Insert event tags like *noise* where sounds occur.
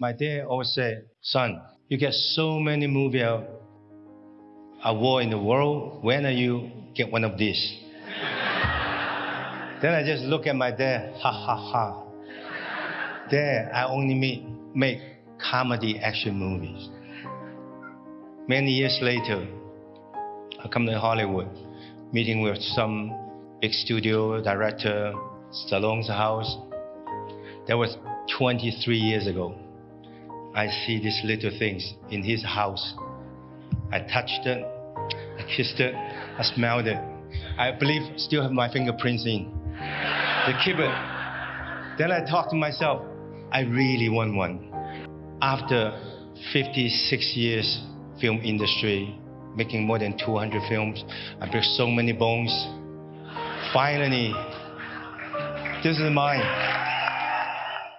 My dad always said, son, you get so many movie award in the world. When are you get one of these? *laughs* then I just look at my dad, ha ha ha. Dad, I only make, make comedy action movies. Many years later, I come to Hollywood, meeting with some big studio director, Stallone's house. That was 23 years ago. I see these little things in his house. I touched it, I kissed it, I smelled it. I believe still have my fingerprints in. Keep it. Then I thought to myself, I really want one. After 56 years film industry, making more than 200 films, I break so many bones. Finally, this is mine.